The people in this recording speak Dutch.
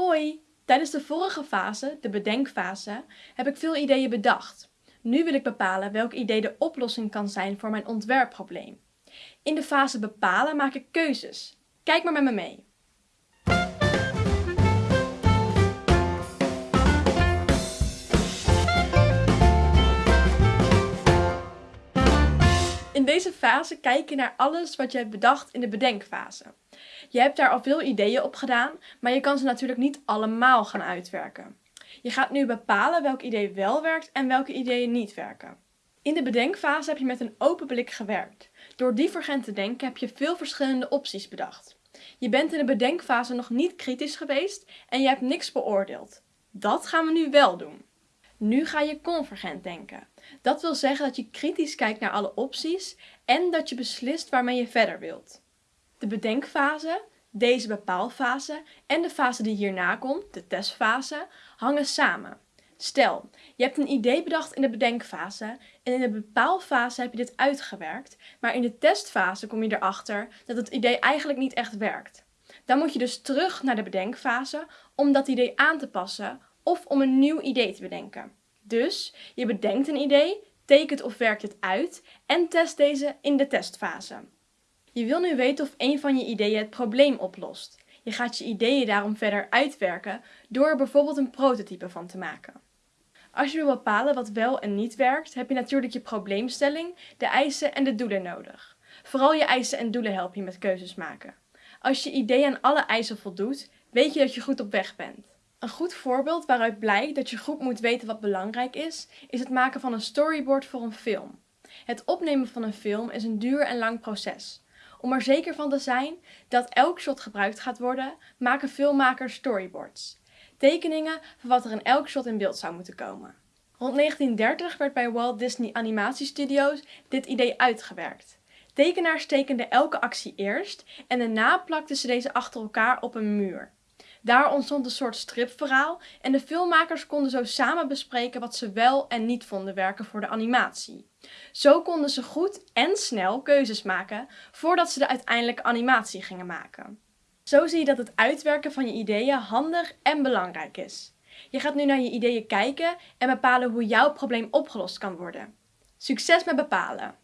Hoi! Tijdens de vorige fase, de bedenkfase, heb ik veel ideeën bedacht. Nu wil ik bepalen welk idee de oplossing kan zijn voor mijn ontwerpprobleem. In de fase bepalen maak ik keuzes. Kijk maar met me mee. In deze fase kijk je naar alles wat je hebt bedacht in de bedenkfase. Je hebt daar al veel ideeën op gedaan, maar je kan ze natuurlijk niet allemaal gaan uitwerken. Je gaat nu bepalen welk idee wel werkt en welke ideeën niet werken. In de bedenkfase heb je met een open blik gewerkt. Door divergent te denken heb je veel verschillende opties bedacht. Je bent in de bedenkfase nog niet kritisch geweest en je hebt niks beoordeeld. Dat gaan we nu wel doen. Nu ga je convergent denken. Dat wil zeggen dat je kritisch kijkt naar alle opties en dat je beslist waarmee je verder wilt. De bedenkfase, deze bepaalfase en de fase die hierna komt, de testfase, hangen samen. Stel, je hebt een idee bedacht in de bedenkfase en in de bepaalfase heb je dit uitgewerkt, maar in de testfase kom je erachter dat het idee eigenlijk niet echt werkt. Dan moet je dus terug naar de bedenkfase om dat idee aan te passen of om een nieuw idee te bedenken. Dus je bedenkt een idee, tekent of werkt het uit en test deze in de testfase. Je wil nu weten of een van je ideeën het probleem oplost. Je gaat je ideeën daarom verder uitwerken door er bijvoorbeeld een prototype van te maken. Als je wil bepalen wat wel en niet werkt, heb je natuurlijk je probleemstelling, de eisen en de doelen nodig. Vooral je eisen en doelen helpen je met keuzes maken. Als je idee aan alle eisen voldoet, weet je dat je goed op weg bent. Een goed voorbeeld waaruit blijkt dat je groep moet weten wat belangrijk is, is het maken van een storyboard voor een film. Het opnemen van een film is een duur en lang proces. Om er zeker van te zijn dat elk shot gebruikt gaat worden, maken filmmakers storyboards. Tekeningen van wat er in elk shot in beeld zou moeten komen. Rond 1930 werd bij Walt Disney Animatiestudio's dit idee uitgewerkt. Tekenaars tekenden elke actie eerst en daarna plakten ze deze achter elkaar op een muur. Daar ontstond een soort stripverhaal en de filmmakers konden zo samen bespreken wat ze wel en niet vonden werken voor de animatie. Zo konden ze goed en snel keuzes maken voordat ze de uiteindelijke animatie gingen maken. Zo zie je dat het uitwerken van je ideeën handig en belangrijk is. Je gaat nu naar je ideeën kijken en bepalen hoe jouw probleem opgelost kan worden. Succes met bepalen!